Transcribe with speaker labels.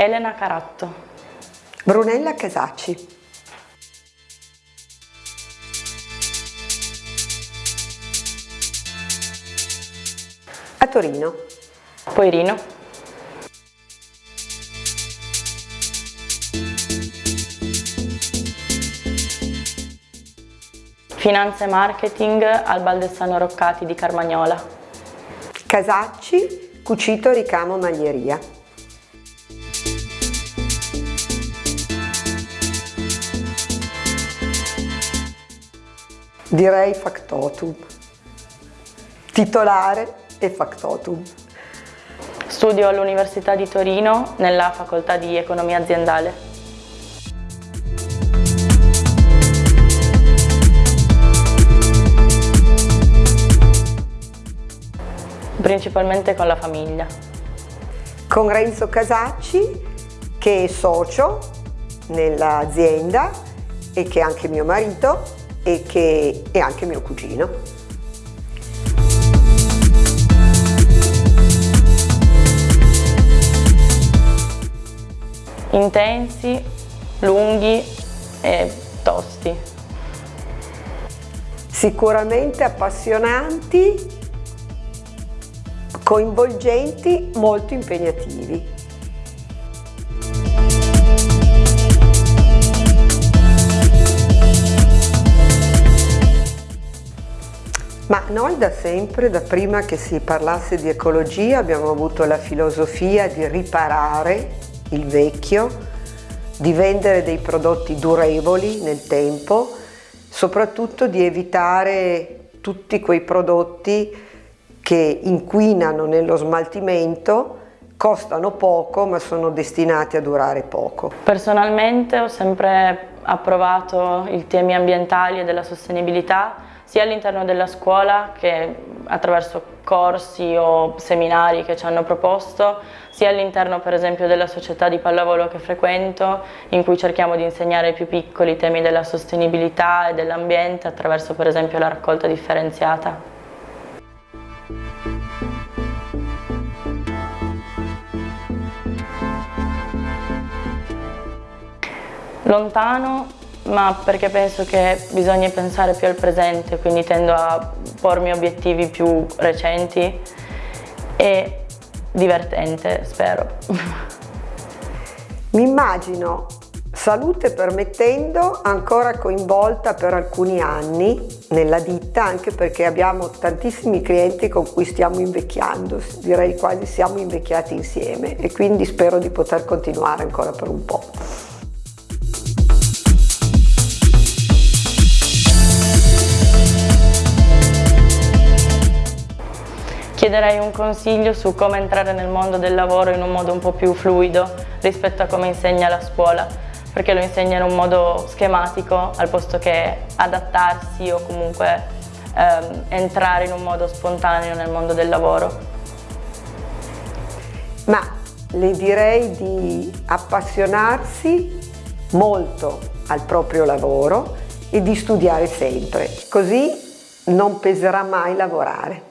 Speaker 1: Elena Caratto.
Speaker 2: Brunella Casacci. A Torino.
Speaker 1: Poirino. Finanza e marketing al Baldessano Roccati di Carmagnola.
Speaker 2: Casacci, cucito ricamo maglieria. Direi factotum. Titolare e factotum.
Speaker 1: Studio all'Università di Torino nella facoltà di economia aziendale. Principalmente con la famiglia.
Speaker 2: Con Renzo Casacci che è socio nell'azienda e che è anche mio marito e che è anche mio cugino.
Speaker 1: intensi, lunghi e tosti.
Speaker 2: Sicuramente appassionanti, coinvolgenti, molto impegnativi. Ma noi da sempre, da prima che si parlasse di ecologia, abbiamo avuto la filosofia di riparare il vecchio, di vendere dei prodotti durevoli nel tempo, soprattutto di evitare tutti quei prodotti che inquinano nello smaltimento, costano poco ma sono destinati a durare poco.
Speaker 1: Personalmente ho sempre approvato i temi ambientali e della sostenibilità sia all'interno della scuola che attraverso corsi o seminari che ci hanno proposto, sia all'interno per esempio della società di pallavolo che frequento, in cui cerchiamo di insegnare ai più piccoli i temi della sostenibilità e dell'ambiente attraverso per esempio la raccolta differenziata. Lontano ma perché penso che bisogna pensare più al presente, quindi tendo a pormi obiettivi più recenti e divertente, spero.
Speaker 2: Mi immagino, salute permettendo, ancora coinvolta per alcuni anni nella ditta, anche perché abbiamo tantissimi clienti con cui stiamo invecchiando, direi quasi siamo invecchiati insieme e quindi spero di poter continuare ancora per un po'.
Speaker 1: Chiederei un consiglio su come entrare nel mondo del lavoro in un modo un po' più fluido rispetto a come insegna la scuola, perché lo insegna in un modo schematico al posto che adattarsi o comunque ehm, entrare in un modo spontaneo nel mondo del lavoro.
Speaker 2: Ma le direi di appassionarsi molto al proprio lavoro e di studiare sempre, così non peserà mai lavorare.